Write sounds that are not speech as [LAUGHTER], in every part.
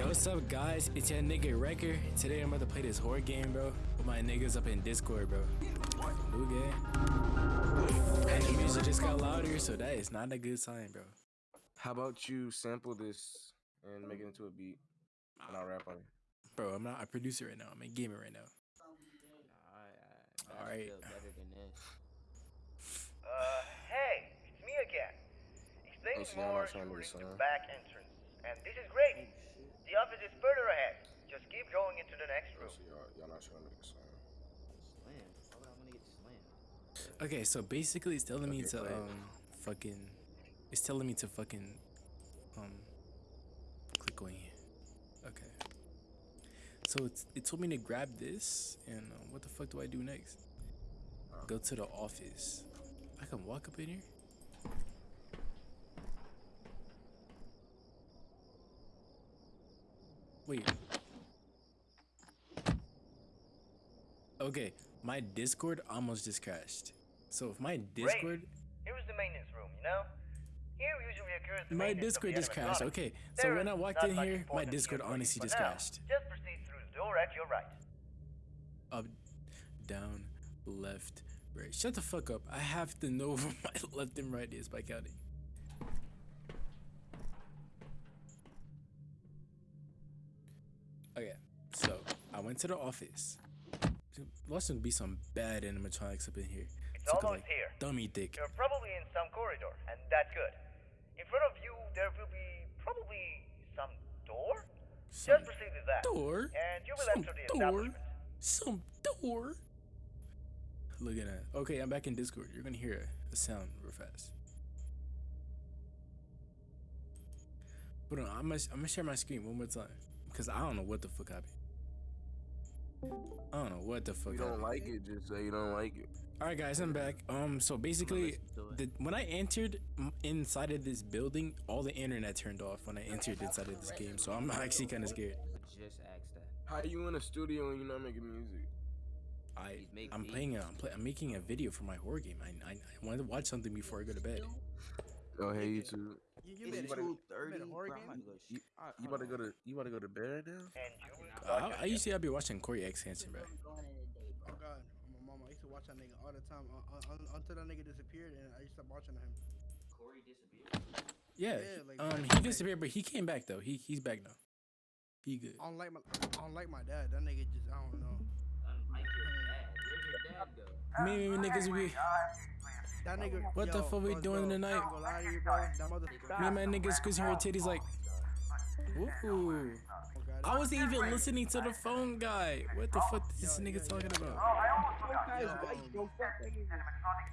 Yo, what's up, guys? It's your nigga Wrecker. Today I'm about to play this horror game, bro. With my niggas up in Discord, bro. New game. And the music just got louder, so that is not a good sign, bro. How about you sample this and make it into a beat, and I'll rap on it. Bro, I'm not a producer right now. I'm a gamer right now. Alright, Alright. better than this. Uh, hey, it's me again. It's Things see, more to shooting listen, to huh? back entrance. And this is great. The office is further ahead. Just keep going into the next room. So y'all, y'all not trying to make a song. Slam. Why would I want to get slammed? Okay, so basically it's telling me Okay, to play um fucking it's telling me to fucking um click on here. Okay. So it's it told me to grab this and um, what the fuck do I do next? Go to the office. I can walk up in here? Wait. Okay, my Discord almost just crashed. So if my Discord, Here's the maintenance room, you know? Here usually occurs the my Discord just crashed. Okay, so There when I walked in here, my Discord here for you, honestly just now, crashed. Just proceed through the door at your right. Up, down, left, right. Shut the fuck up. I have to know [LAUGHS] where my left and right is by counting. Went to the office. Must be some bad animatronics up in here. It's a, almost here. Dummy dick. You're probably in some corridor, and that's good. In front of you, there will be probably some door. Some Just proceed with that. door. And you will Some enter the door. Some door. Look at that. Okay, I'm back in Discord. You're gonna hear a, sound real fast. Hold on, I'm gonna, I'm gonna share my screen one more time because I don't know what the fuck happened. I don't know what the fuck. You don't happened. like it, just say you don't like it. All right, guys, I'm back. Um, so basically, listen to it. the, when I entered inside of this building, all the internet turned off when I entered inside of this game. So I'm [LAUGHS] actually kind of scared. Just ask that. How you in a studio and you're not making music? I I'm playing a, I'm, play, I'm making a video for my horror game. I, I I wanted to watch something before I go to bed. Oh hey YouTube. You, you It's made a, about you to- made a horror bro, I'm game? about to go You, sh- you about to go to you about to go to bed now? And you will I, start I used to be watching CoryxKenshin, bro. Oh god, my mama. I used to watch that nigga all the time un- un- un- until that nigga disappeared, and I used to stop watching him. Corey disappeared. Yeah, Yeah, like, um, he in the day. disappeared, but he came back though. He he's back now. He good. Unlike my, unlike my dad, that nigga just I don't know. Unlike your dad. Where'd your dad go? Me and me niggas we That nigga. What the yo, fuck we bro, doing bro, tonight? I ain't gonna you, bro. Me and my niggas squeezing her titties like. Ooh. Oh, I wasn't even listening to the phone guy. What the fuck is this Yo, nigga talking about?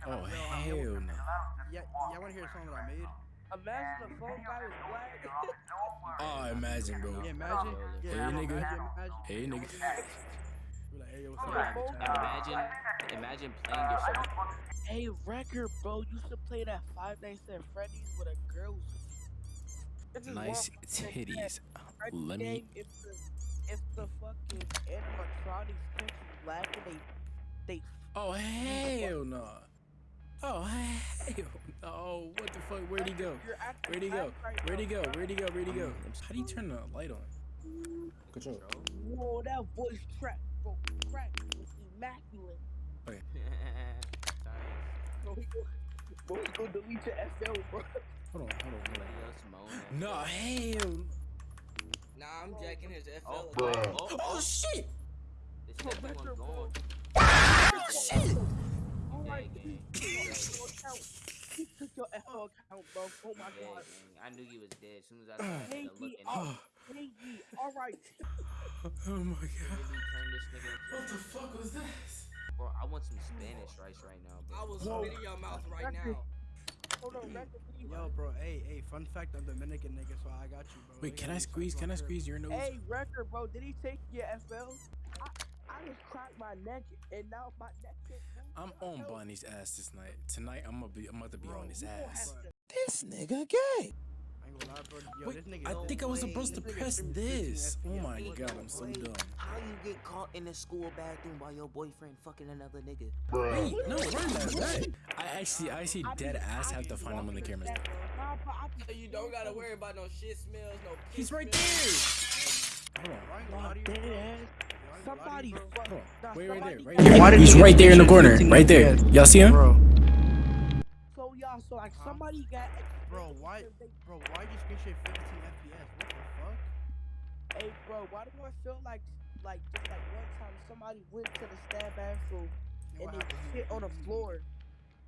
Oh hell no. Yeah, y'all wanna hear a song that I made? Imagine the phone guy was black. Oh, imagine, bro. Yeah, imagine. Yeah, Hey, nigga. Imagine, imagine. Hey, nigga. Be hey, yo, what's up? Uh, imagine, imagine playing uh, your song. Hey, record, bro. You should play that Five Nights at Freddy's with a girl. This Nice titties. [LAUGHS] Let me. game, If the, if the fucking animatronics catch you they, they Oh hell no. Oh [LAUGHS] hell no. What the fuck? Where'd he go? You're acting Where'd he go? Where'd he go? Where'd he go? Where'd he go? How do you turn the light on? Control. Whoa, that voice track, bro. Track was immaculate. Science. Bro, we go, bro, go delete your FL, bro. Hold on, hold on, hold on. No, hell. Nah, I'm jacking his FL. Oh, account. oh, oh, Oh shit! This Bro, record, bro. gone. Oh shit! Alright, Gang, he gang. took your account. He took your FL account, bro. Oh my god. I knew you was dead as soon as I started [SIGHS] looking. he- you. Hey, G, alright. [LAUGHS] Oh my god. Turn this nigga What the fuck was this? Bro, I want some Spanish rice right now, I bro. will Whoa. spit in your mouth right now. Hold on, record, please. Yo, bro, hey, hey, fun fact, I'm Dominican nigga, so I got you, bro. Wait, can no I squeeze? Can I squeeze your nose? Hey, record, bro. Did he take your FL? I, I just cracked my neck, and now my neck can't move. I'm on Bonnie's ass this night. Tonight I'm gonna be I'm about to be Bro, on his ass. to- This nigga gay. Wait. I think I was supposed to press this. Oh my god, I'm so dumb. How you get caught in the school bathroom while your boyfriend fucking another nigga? Wait, no, run that. I actually, I actually dead ass have to find him on the cameras. Nah, So you don't gotta worry about no shit smells, no. He's piss right smells. there. somebody bro. fuck. Hold nah, on. Wait right there. somebody Right there. He's right there in the corner. Right there. Y'all see him? Bro, So like Huh? somebody got. bro, why, They, bro, why you screenshot 15 FPS? What the fuck? hey, bro, why do I feel like, like just like one time somebody went to the stab bathroom And and they happened? shit on the floor.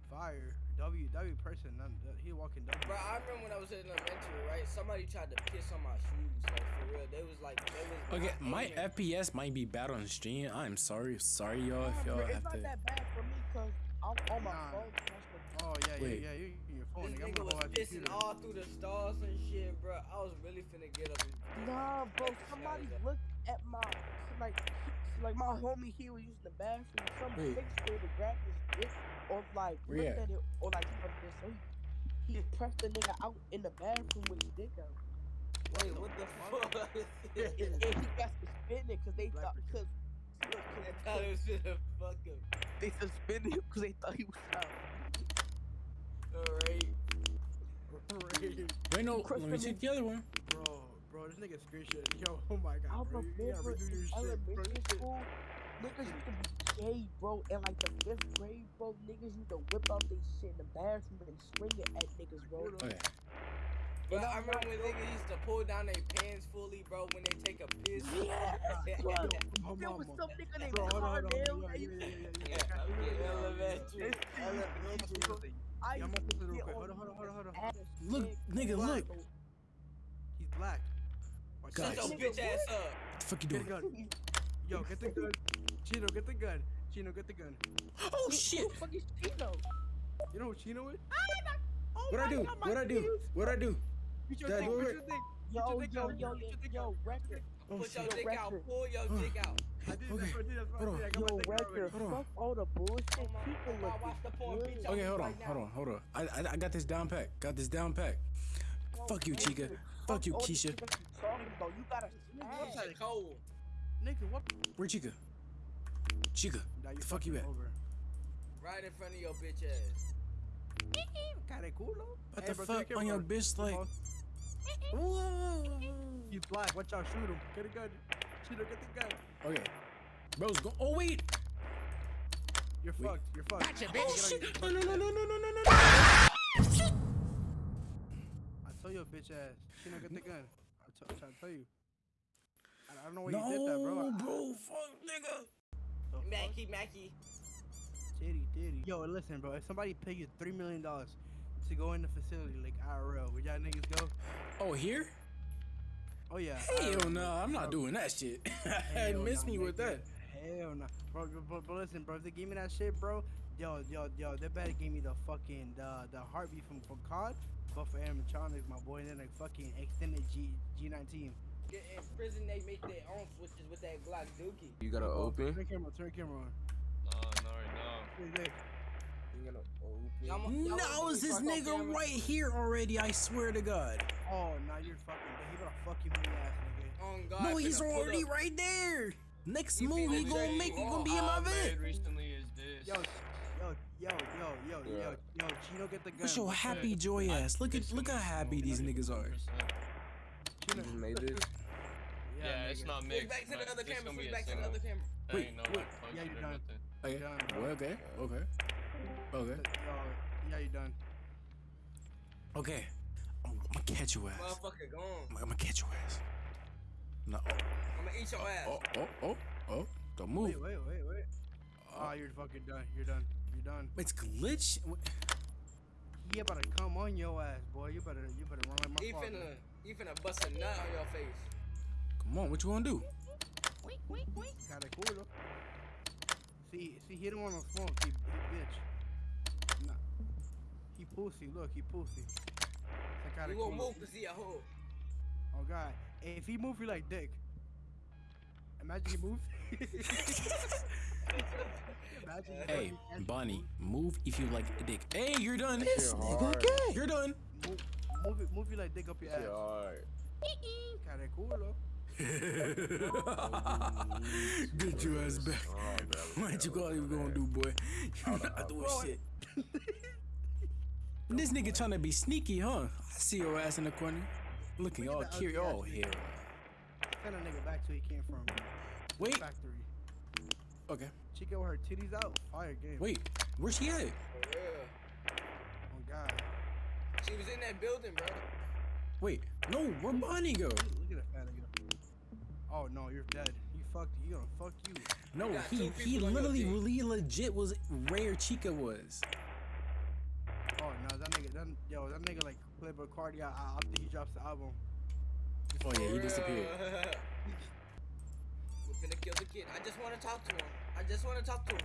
Fire. W, W person, none, he walking W. Bro, I remember when I was in elementary, right? Somebody tried to piss on my shoes, like for real. They was like, they was. Okay, not my aiming. FPS might be bad on stream. I'm sorry, sorry y'all if y'all bro, it's have not to. that bad for me because I'm on my Nah. phone. That's the- Oh, yeah, Wait. yeah, yeah, you in your phone, This nigga. I'm nigga was go pissing all through the stalls and shit, bro. I was really finna get up. And Nah, bro, somebody guy. looked at my like like my homie he was using the bathroom. Some Wait. nigga started to grab his dick or like Where looked at? at it or like from this. So he, he pressed the nigga out in the bathroom with his dick out. Wait, what the fuck? [LAUGHS] [LAUGHS] And, and he got suspended because they Black thought person. because I thought it was gonna fuck him. they suspended him because they thought he was out. Alright. Wait, no, Chris let me Phillips- check the other one. Bro, bro, this nigga screenshot. Yo, oh my I god, bro. You gotta redo your shit, bro. elementary You shit- school, niggas used to be gay, bro. And like the fifth grade, bro, niggas used to whip out they shit in the bathroom and swing it at niggas, bro. Okay. But I remember when niggas used to pull down their pants fully, bro, when they take a piss. Yeah, [LAUGHS] bro. Oh, There was mama. some nigga named Bro, hold on, hold on. Cardell. Yeah, that yeah, used yeah, to- yeah, yeah, Yeah, yeah. yeah, elementary. Elementary. I Yeah, I'm used gonna to put this real get quick. on Hold on, hold on, hold on, hold on. ass Look, dick, nigga, bro. look. He's black. Watch Guys. Shut your out. Nigga, bitch ass up. What the fuck you Get the doing? gun. Yo, get the gun. Chino, get the gun. Chino, get the gun. Oh Who- shit! Who the fuck is Chino? You know what Chino is? Oh What I my do? God, my What I do? views. What I do? Put your Dad, dick, do put it. your dick. Yo, your yo, dick yo, out, yo, put yo, your dick yo, out. record. Oh Put your dick out. Pull your dick out. I did Okay, that, I did that, hold did that. I Yo, got my dick out record. already. Hold on. Fuck all the bullshit. Oh my People God, look watch the porn, good. bitch. Okay, hold on, right hold on, hold on. I, I I got this down pat. Got this down pat. Fuck you, Chica. Fuck you, Keisha. you talking about. You gotta What's cold? Nigga, what? Where Chica? Chica. Nah, The fuck you at? Over. Right in front of your bitch ass. Cara culo. What Hey, the bro, fuck on your bitch like? Phone. Whoa. He's black. Watch out. Shoot him. Get a gun. Chino, get the gun. Okay. Bro's go. Oh wait. You're Wait. fucked. You're fucked. Oh Get on shit. your- No no no no no no no no. no. I saw your bitch ass. Chino, get the gun. I'm t- trying to tell you. I, I don't know why you did that, bro. No, bro. Fuck, nigga. the fuck? Mackie, Mackie. Titty, titty. Yo, listen, bro. If somebody pay you three million dollars to go in the facility, like IRL, would y'all niggas go? Oh here? Oh yeah. Hell IRL, no, I'm not bro. doing that shit. [LAUGHS] Hell Miss nah, me with that. Hell no, bro, bro, bro, bro. Listen, bro. If they give me that shit, bro, yo, yo, yo, they better give me the fucking the the heartbeat from from COD, but for animatronics, my boy, and then like fucking extended G G19. Get in prison, they make their own switches with that Glock Dookie. You gotta Bro, open. Turn camera, turn camera on. No, no, no. Hey, hey. You gotta open. Y'all mo- y'all No, is this nigga right here already? I swear to God. Oh, now you're fucking. He better fuck you in the ass, nigga. On God, No, he's already right there. Next He move, he finna gonna make you it gonna be in my I vid. recently is this. Yo, yo, yo, yo, yo, yo, Yeah. yo, Chino, get the gun. Look your happy joy ass. Look at look how happy these niggas are. You Chino. just made this. Yeah, it's nigga. not Switch mixed. back to the other camera. Switch back to the other camera. Wait, wait. Yeah, you or done. Okay. Done, bro. Well, okay. Okay. Okay. Yo, yeah, you done. Okay. Oh, I'm, I'm gonna catch your ass. Motherfucker gone. I'm, I'm gonna catch your ass. No. Oh. I'm gonna eat your ass. Oh, oh, oh, oh, oh. Don't move. Wait, wait, wait, wait. Oh, Oh, you're fucking done. You're done. You're done. it's glitch. He about to come on your ass, boy. You better, you better run like my He father. finna, he finna bust a nut on your face. Come on, what you wanna do? Kinda cool though. See, see, he don't want no smoke. He, he bitch. Nah. He pussy. Look, he pussy. That kinda You won't cool. move cause he a hoe. Oh god. If he move you like dick. Imagine he moves. [LAUGHS] Imagine Hey, fucking- Bonnie, move if you like a dick. Hey, you're done. This nigga gay. You're done. Move, move it, move you like dick up your Shit ass. hard. [LAUGHS] Kinda cool though. [LAUGHS] Get your ass back. Oh, bro, What you call you gonna do, boy? You not doing shit. This nigga trying to be sneaky, huh? I see your ass in the corner, looking Look at all the curious. ugly Oh ass hell. Send a nigga back to where he came from. Wait. Factory. Okay. Chica with her titties out. Fire game. Wait, where's she at? For real. Oh God. She was in that building, bro. Wait, no, where Bonnie go? Look at that fat nigga. Oh no, you're dead. You fucked. You gonna fuck you. No, he he people on your literally really legit was where Chica was. Oh no, that nigga. That, yo, that nigga like Playboi Carti. I, I I think he drops the album. Oh yeah, he disappeared. [LAUGHS] We're gonna kill the kid. I just wanna talk to him. I just wanna talk to him.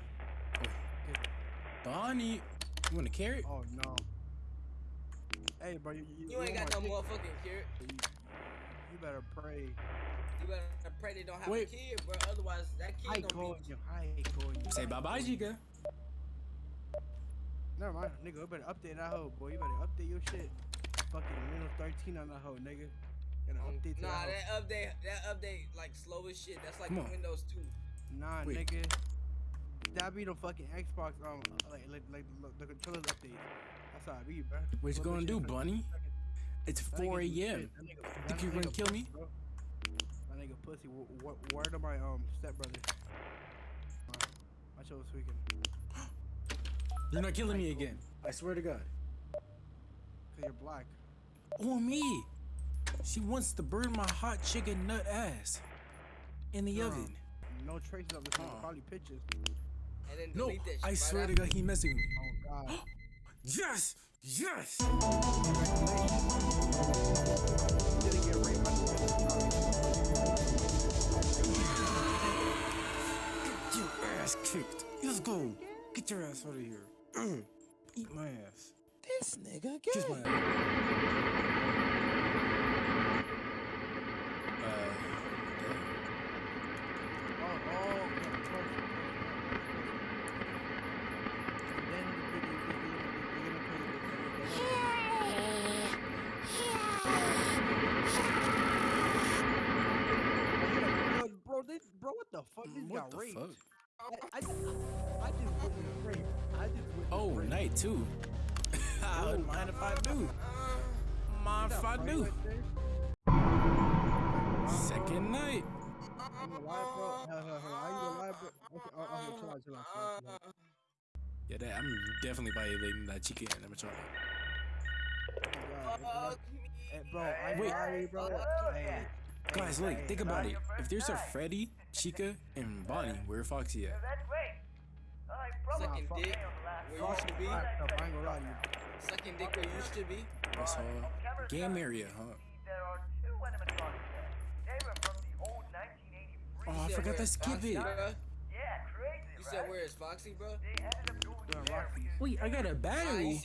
Bonnie, you want a carrot? Oh no. Hey, bro, you, you, You ain't got no want my motherfucking carrot. You, you better pray. You better pray they don't have Wait. a kid, bro. Otherwise, that I kid call gonna be. you. I call you. Say bye bye, Chica. Never mind, nigga. You better update that hoe, boy. You better update your shit. Fucking Windows 13 on that hoe, nigga. Gotta update to Nah, that, that update, that update, like slow as shit. That's like Come the on. Windows 2. hoe. Nah, Wait. nigga. That be the fucking Xbox, um, like, like, like the, the controllers update. That's how it be, bro. What you Slow gonna do, Bunny? It's That nigga 4 do a.m. shit. That nigga- Think you're gonna kill me? bro. That nigga pussy. W- w- word of my um stepbrother. My, watch out this weekend. You're not killing me again. I swear to God. Cause you're black. Oh me. She wants to burn my hot chicken nut ass in the Girl. oven. No traces of this nigga. Uh-uh. Probably pictures. And then No, that I swear to. God, he messing with me. Oh God. [GASPS] Yes, yes. You didn't get raped by Get your ass kicked. Let's go. Get your ass out of here. Eat my ass. This nigga Kiss my ass. Uh, Bro, this, bro, what the fuck? This what got the raped. fuck? Oh, I, I, I just witnessed rape. I just witnessed Oh, rape. night two. I wouldn't mind if I do. Mind oh. if I do. Oh, [LAUGHS] uh, uh, Second night. I'm oh, okay, chill out, chill out, chill out, chill out. Yeah, that, I'm definitely violating that chicken animatronic. Oh, God, Fuck me. Hey, bro, I Wait. sorry, bro. Uh, hey, Guys, hey, look, think about it. If there's a Freddy, Chica, and Bonnie, where Foxy at? That's great. I promise Sucking dick stay on the last where you Fuck used to be. that stuff, I ain't gonna lie to you. Sucking dick where you used to be. That's all. Game area, huh? see There are two animatronics there. They were from the old 1983. Oh, I forgot where to skip it. Yeah, crazy, You said where is Foxy, bro? They ended up going Doing there Rockies. because Wait, I got a battery.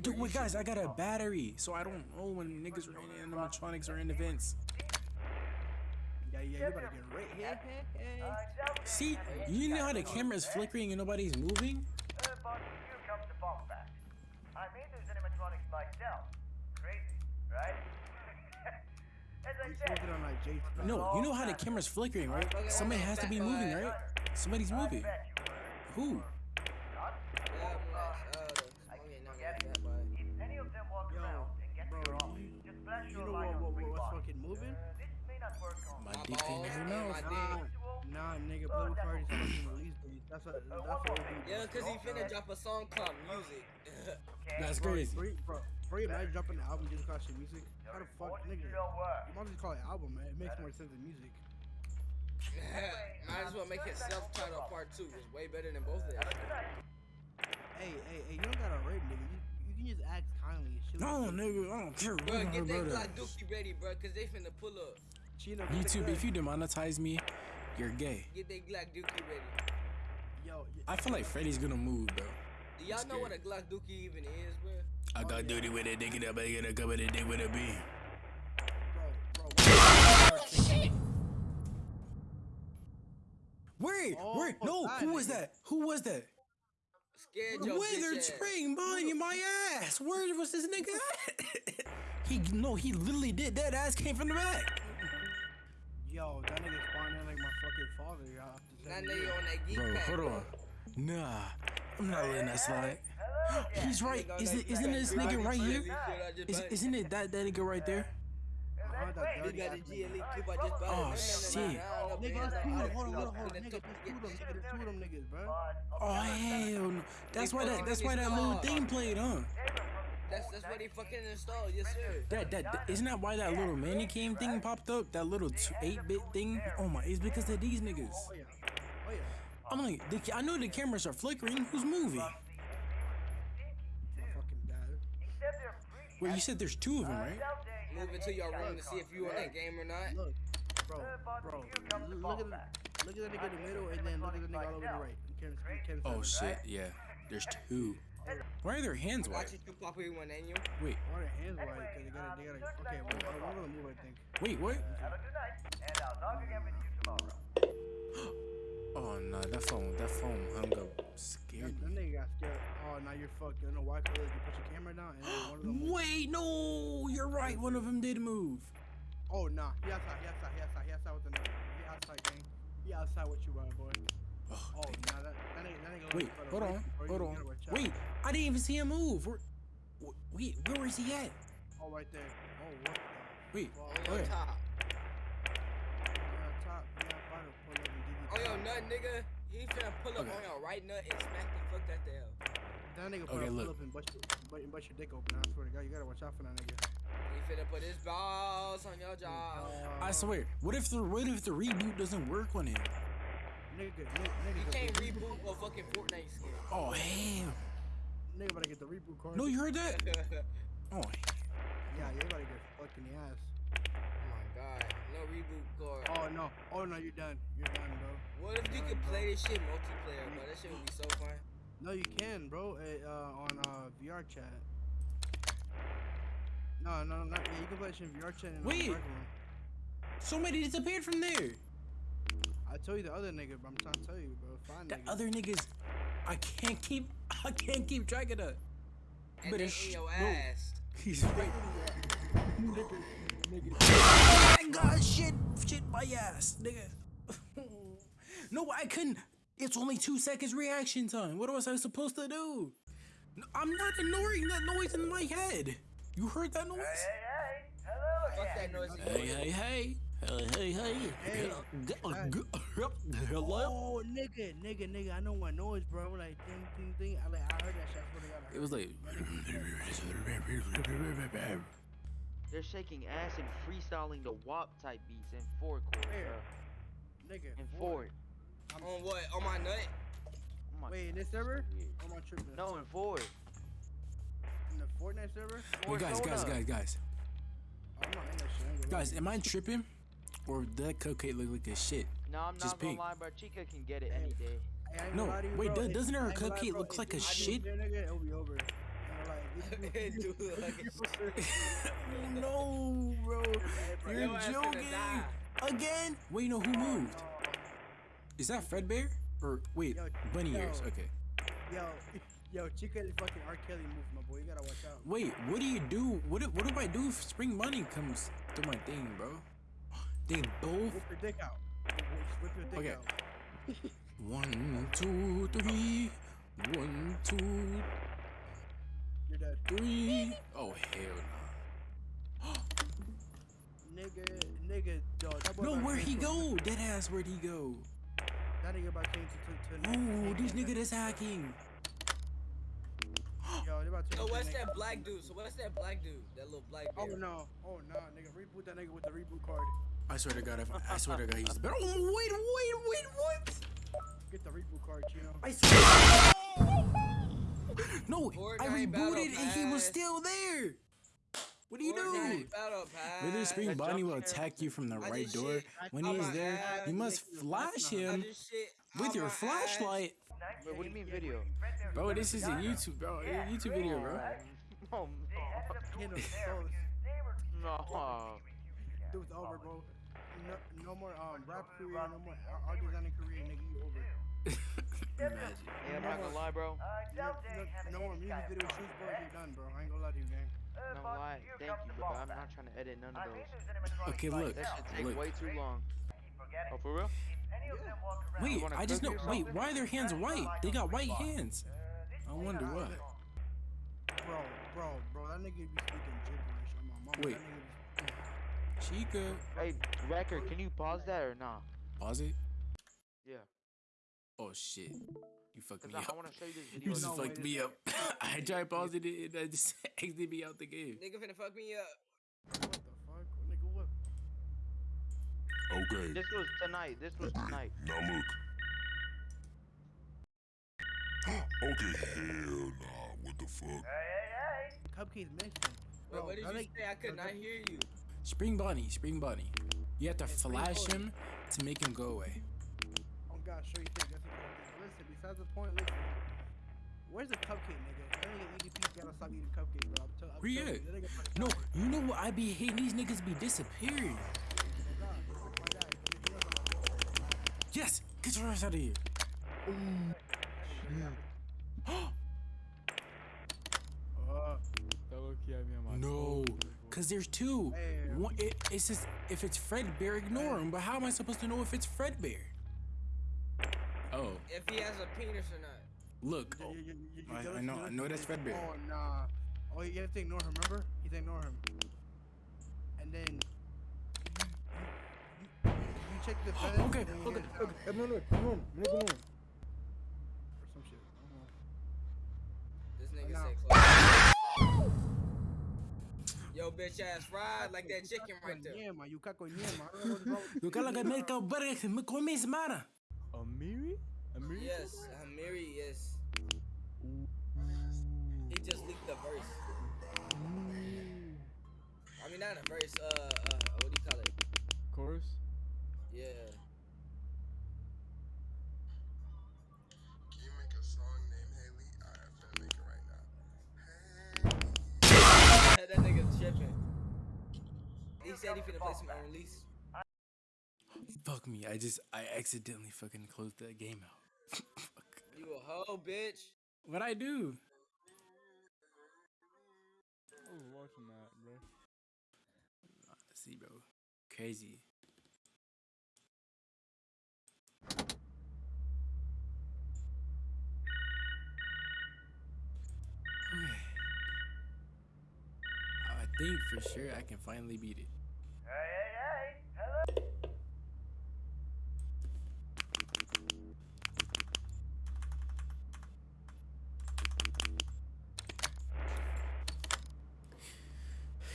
Dude, wait, guys, I got a battery, so I don't know when niggas are in animatronics or in events. Yeah, you better get right here. Hey, doubt they See, you know how the moves, eh? flickering and nobody's moving? But here comes the. I made those animatronics myself. Crazy, right? As I You said, on like J2. No, you know how the camera's flickering, right? Somebody has to be moving, right? Somebody's moving. Who? were. Yeah, I'm like, uh, smoking, not forget like it. that, but- If any of them walk Yo, around and get bro, to your you- office, just flash You your know light what, on what, three what, what's buttons. fucking moving? Uh, this may not work on My My dick ain't balls never and know. my Nah, dick. nah, nigga, Playboi Carti's fucking release date. That's what, that's what it be. Yeah, cause he finna drop a song called Music. [LAUGHS] Okay? That's Bro, crazy. Bro, bro, bro, you imagine dropping an album just called shit music? How the fuck, Important nigga? to your work. You might just call it album, man. It makes more sense than music. [LAUGHS] Might as well make it self-titled part two. It's way better than both of them. Hey, hey, hey, you don't gotta rape, nigga. You, you can just act kindly and shit. No, like nigga, I don't care. Bro, get that about Glock? Dookie ready, bro, cause they finna pull up. Chino, get the YouTube, if you demonetize me, you're gay. Get that Glock Dookie ready. Yo, y- I feel like Freddy's gonna move, though. Do y'all know what a scared. Glock Dookie even is, bro? I got oh, duty with a dick in the bag and a cup of the dick with a B. bro, bro. Wait, Oh, wait, no, that who was that? Who was that? Scared your bitch Withered. Spring Bonnie in my ass. Where was this nigga at? [LAUGHS] he, no, he literally did. That ass came from the back. Yo, that nigga spawned in like my fucking father. Y'all have to That tell me. nigga on that geek Bro, pack, hold bro. on. Nah, I'm not letting that slide. [GASPS] He's right. Is it, isn't Glock this nigga right here? GLE clip I just Is, bought. isn't it that, that nigga right there? That He dirty got ass. GLE clip I just bought. Oh, shit. no, no, Nigga, hands there's two of them. Hold on, hold on, hold on. Nigga, there's two of them. Nigga, there's two of them niggas, bro. Oh hell no. That's why that that's why that little thing played, huh? That's that's what he fucking installed. Yes, sir. That that, that isn't that why that little Manicam thing popped up? That little eight bit thing? Oh my it's because of these niggas. Oh yeah. Oh yeah. I'm like, the, I know the cameras are flickering. Who's moving? My fucking dad. Wait, you said there's two of them, right? Move into your room to see if you in that game or not. Look, bro, bro. Look at the, look at the nigga in the middle, and then look at the nigga all over the right. You can't, you can't Oh shit, yeah. There's two. Why are their hands white? You pop you. Wait, Why are their hands white? Cause they gotta, they gotta. Okay, well, one of them move, I think. wait, what? Have a good night, and I'll talk again with you tomorrow. [GASPS] Oh no, that phone, that phone hung up. That, Scared that me. nigga got scared. Oh, now you're fucked. You know why? Cause you put your camera down, and one of them. Wait, no, you're right. One of them did move. Oh nah, he outside, he outside, he outside, he outside with the nigga. He outside, gang. He outside with you, uh, boy. Oh, Oh nah, that, that nigga, that nigga. Wait, looking for hold on, before you hold on. gotta watch out. Wait, I didn't even see him move. Where, wait, where is he at? Oh, right there. Oh, what the? Wait, fuck? On oh your yeah. top. Yeah, top. Yeah, about to pull up and give you On oh, your top. nut, nigga. He finna pull up Okay. on your right nut and smack the fuck that the hell. That nigga Okay, pull, up and bust your, bust, bust your dick open. I swear to God, you gotta watch out for that nigga. He finna put his balls on your jaw. Uh, I swear. What if the what if the reboot doesn't work on him? Nigga, nigga, nigga, You can't reboot a fucking Fortnite skin. Oh damn. Nigga better get the reboot card. No, you heard that? [LAUGHS] Oh, Yeah, you better get fucked in the ass. Oh my god. No reboot card. Oh no, oh no, you're done. You're done, bro. What if you could play this shit multiplayer, bro? That shit would be so fun. No, you can, bro. Uh, uh, on uh, VR chat. No, no, not yeah. You can play this in VR chat. And on Wait. regular one. somebody disappeared from there. I told you the other nigga, but I'm trying to tell you, bro. Find The nigga. other niggas, I can't keep, I can't keep track of that. And But it's your ass. He's right. nigga, nigga. Oh my god, shit, shit, my ass, nigga. [LAUGHS] no, I couldn't. It's only two seconds reaction time. What was I supposed to do? I'm not ignoring that noise in my head. You heard that noise? Hey, hey, hello Fuck again. that noise. Hey, hey, hey. Hey, hey, hey. Hey. G- g- Hello? Oh, nigga, nigga, nigga. I know what noise, bro. Like, ding, ding, ding. I, like, I heard that shit. I swear to God, It was like. They're shaking ass and freestyling the WAP type beats in four chords, bro. Nigga. In what? four. On what? On my nut? Oh my Wait, in this server? weird. I'm on tripping. No, in four. In the Fortnite server? Wait, guys, guys, guys, guys. Oh, I'm not in that shit. I ain't gonna lie. Guys, am I tripping? Or did that cupcake look like a shit? No, I'm Just not gonna pink. lie, bro. Chica can get it any day. Hey, No, gonna lie to you, wait, bro. doesn't her I ain't lie, cupcake look If like a this shit? Nigga, it'll be over. I'm like, It do look like a shit. no, bro. You're Your ass finna joking. Again? Wait, no, who moved? Is that Fredbear? Or wait, Yo, Bunny yo. Ears. Okay. Yo, [LAUGHS] yo, Chica is fucking R. Kelly move, my boy. You gotta watch out. Wait, what do you do? What do, what do I do if Spring Bunny comes to my thing, bro? They both. Whip your dick out. Whip your dick Okay. out. [LAUGHS] One, two, three. One, two, You're dead. three. Oh hell no. [GASPS] Nigga, nigga, boy no! Where'd he go? Dead ass, where'd he go? That nigga about came to, to, oh, to No, this nigga that's hacking. [GASPS] Yo, they about to So what's nigga- that black dude? So what's that black dude? That little black Oh no, oh no, nigga, reboot that nigga with the reboot card. I swear to God, if I swear to God, he's [LAUGHS] the better. Oh, wait, wait, wait, what? Get the reboot card, Chino. I swear. [LAUGHS] No, I Fortnite Battle rebooted and he was still there. What do you do? Fortnite Battle Pass. Whether Spring Bonnie will attack you from the I right door. shit When on he's my there, you must flash him with your flashlight. Wait, what do you mean video? Bro, this is a YouTube, bro. A YouTube video, bro. [LAUGHS] Oh, Get him so no. no. dude's over, bro. No, no more um rap career, no more art, art designing career, nigga. You over. [LAUGHS] Imagine. Yeah, I'm not gonna lie, bro. No, no, no more music video shoots, bro. You're done, bro. I ain't gonna lie to you, gang. No lie. Thank you, but I'm not trying to edit none of those. Okay, look, That should take look. way too long. Oh, for real? Wait, I just know. Wait, why are their hands white? They got white hands. I wonder what. Bro, bro, bro. That nigga be speaking gibberish on my mama. Wait. That Chica. Hey, record, can you pause that or nah? Pause it. Yeah. Oh shit. You fucked me I, I up. want to show you this [LAUGHS] You just No, fucked me up. [LAUGHS] I tried pausing it and I just [LAUGHS] exited me out the game. Nigga finna fuck me up. What the fuck? Nigga, what? Okay, This was tonight. This was tonight. now look. [GASPS] okay, hell nah, what the fuck? Hey, hey, hey. Cupcakes mentioned. Bro, Bro, what did you think- say? I could not hear you. Spring Bunny, Spring Bunny. You have to Hey, flash him to make him go away. Oh God, sure you think that's what you Listen, besides the point, listen. Where's the cupcake, nigga? That nigga EDP gotta stop eating cupcakes, bro. I'm tell- I'm Where you at? that nigga fucking No, you know what I be hating? These niggas be disappearing. Oh God, fuck my dad. He doesn't- Yes, get your ass out of here. [GASPS] No, cause there's two. Hey. One, it, it's just if it's Fredbear, ignore him. But how am I supposed to know if it's Fredbear? Oh, If he has a penis or not. look. you- you- you- you I- I know- I know that's Fredbear. Oh nah. Oh, you have to ignore him. Remember? You have to ignore him. And then you, you, you, you check the [GASPS] fence. Okay, and then you okay, get down Come on, come on, come on. Or some shit. I don't know. This nigga No. said close. Yo, bitch ass ride like that chicken right there. Ñema, you caco ñema. I don't know what's wrong with Yo cala que me cabrón, me come. Amiri? Amiri? Yes, Amiri, yes. He just leaked the verse. I mean, not a verse. Uh, He said he finna play some unreleased. Fuck me, I just I accidentally fucking closed that game out. Fuck. [LAUGHS] You a hoe, bitch. What I do? I was watching that, bro. See, bro, crazy. Okay. [SIGHS] I think for sure I can finally beat it.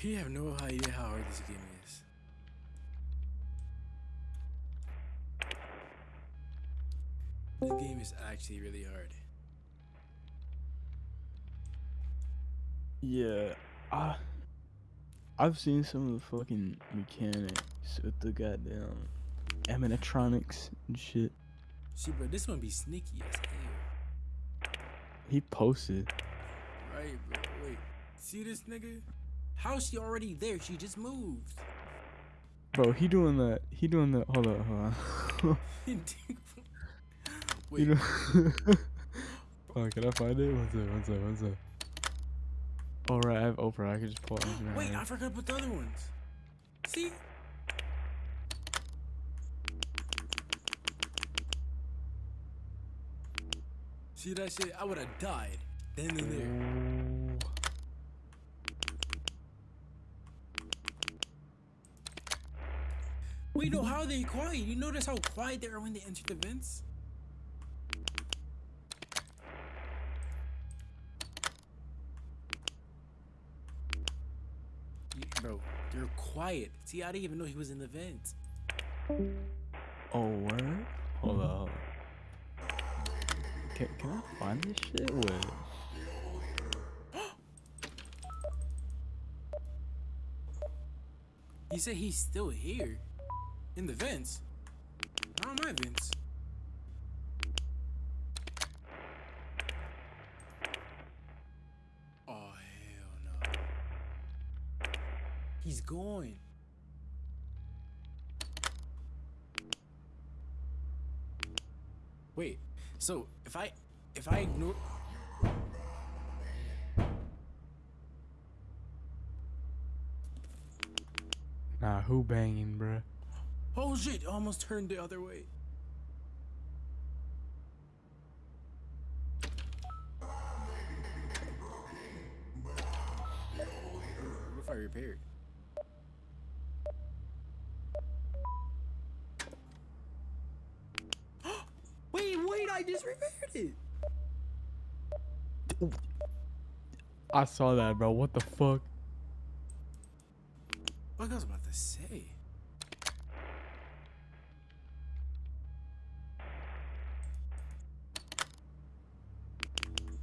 You have no idea how hard this game is. This game is actually really hard. Yeah, I I've seen some of the fucking mechanics with the goddamn animatronics and shit. See, bro, this one be sneaky as hell. He posted. Right, bro. Wait. See this nigga? How's she already there? She just moved. Bro, he doing that. He doing that. Hold up, hold on. [LAUGHS] Wait. oh, [LAUGHS] can I find it? One sec, one sec, one sec. All right, I have Oprah. I can just pull it. Wait? I forgot about the other ones. See? See that shit? I would have died then and there. Wait, no, how are they quiet? You notice how quiet they are when they enter the vents? You- Bro, they're quiet. See, I didn't even know he was in the vent. Oh, word? Hold up. Can, can I find this shit? Wait. [GASPS] He said he's still here. In the vents. Not my vents. So if I if I ignore Nah, who banging, bruh? Oh shit, almost turned the other way. It. I saw that, bro. What the fuck? What I was about to say.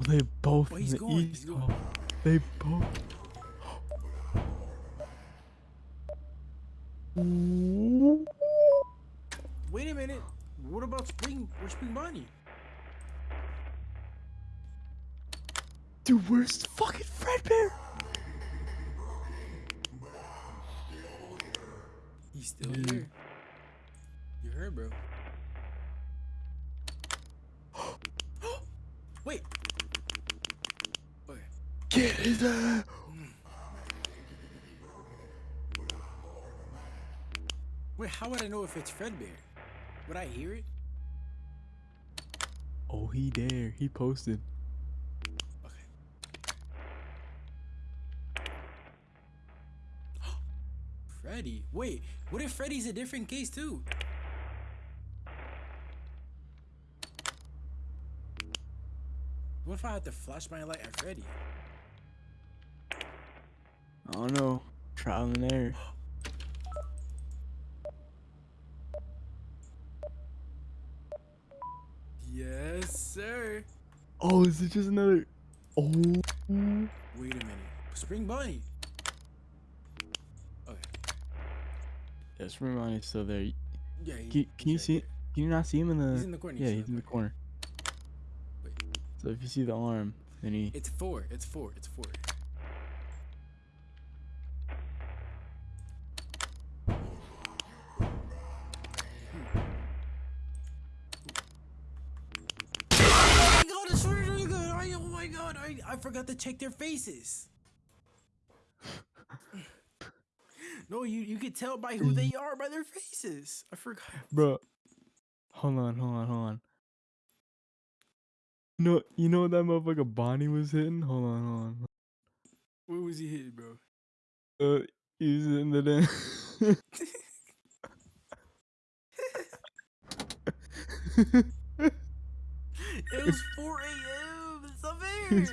They both Oh, in the going, east. Oh, they both. Wait a minute. What about Spring? Where's Spring Bonnie? Dude, where's the fucking Fredbear? He's still Mm. here. You heard, bro. [GASPS] Wait. Okay. Get his ass. Wait, how would I know if it's Fredbear? Would I hear it? Oh, he there. He posted. Freddy. Wait, what if Freddy's a different case too? What if I had to flash my light at Freddy? I don't know. Trial and error. Yes, sir. Oh, is it just another? Oh. Wait a minute. Spring Bunny. That's Ramon is still there. Yeah, he- Can, can you see? Can you not see him in the? He's in the corner, Yeah, he's in he's the in the corner. So if you see the arm, then he. It's four. It's four. It's four. Oh my god, it's really good. Oh my god, I, I forgot to check their faces. No, you you could tell by who they are by their faces. I forgot. [LAUGHS] Bro, hold on, hold on, hold on. No, you know what that motherfucker Bonnie was hitting? Hold on, hold on. Where was he hitting, bro? Uh, he's in the den. [LAUGHS] It was 4 a.m. It's not fair.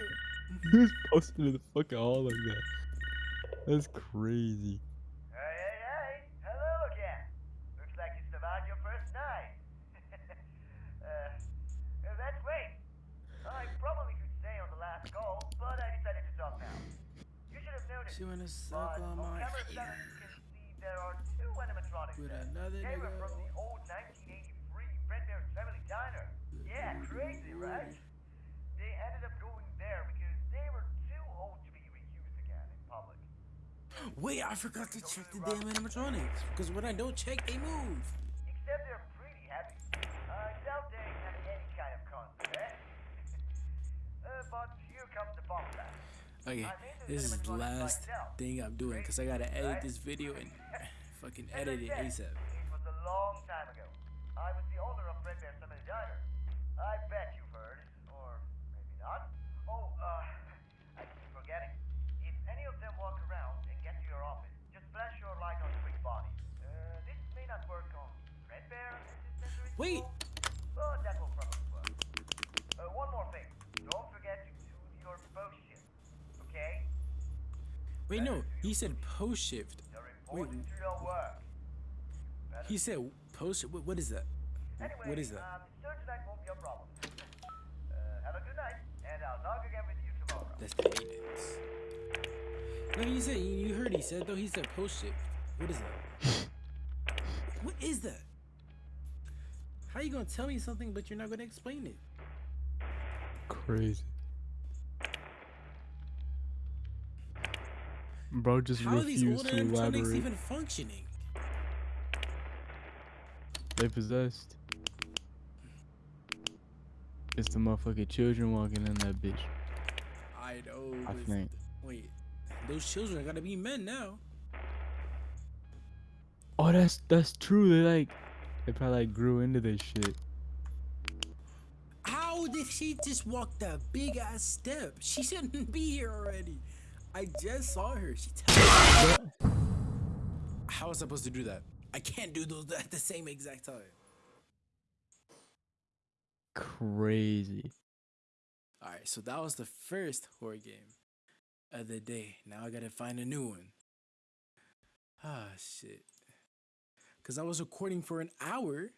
Who's posting to the fucking hall like that? That's crazy. Hey, hey, hey! Hello again. Looks like you survived your first night. uh, uh, that's great. I probably could stay on the last call, but I decided to talk now. You should have noticed. She wanna suck on my ear. seven, you can see there are two animatronics With there. another They were from the old 1983 Fredbear's Family Diner. Yeah, crazy, right? They ended up going there because they were too old to be reused again in public. Wait, I forgot to check the damn animatronics. Because when I don't check, they move. Except they're pretty heavy. I doubt they have any kind of concept, eh? [LAUGHS] uh, but here comes the bomb fact. Okay, this is the last thing I'm doing because I gotta edit this video and [LAUGHS] fucking edit it ASAP. It was a long time ago. I was the owner of Fredbear's Family Diner. I bet you've heard, or maybe not. Oh, uh, [LAUGHS] I keep forgetting. If any of them walk around and get to your office, just flash your light on Spring Bonnie. Uh, this may not work on Fredbear Wait. control, but that will probably work. Uh, one more thing. Don't forget to do your post shift, okay? Wait, no, he said post shift. Wait, Important to your work. he said post. What, what is that? Anyway, What is that? Um, tonight won't be a problem. uh, have a good night, and I'll log again with you tomorrow. That's the maintenance. No, he said you you heard he said though. He said post shift. What is that? [LAUGHS] what is that? How you gonna tell me something but you're not gonna explain it? Crazy. Bro just How refused to elaborate. even functioning? They possessed. It's the motherfucking children walking in that bitch. I know. I think. Wait, those children gotta be men now. Oh, that's that's true. They like, they probably like grew into this shit. How did she just walk that big ass step? She shouldn't [LAUGHS] be here already. I just saw her. She tell How was I supposed to do that? I can't do those at the same exact time. crazy. All right, so that was the first horror game of the day. Now I gotta find a new one. Ah, shit. Cause I was recording for an hour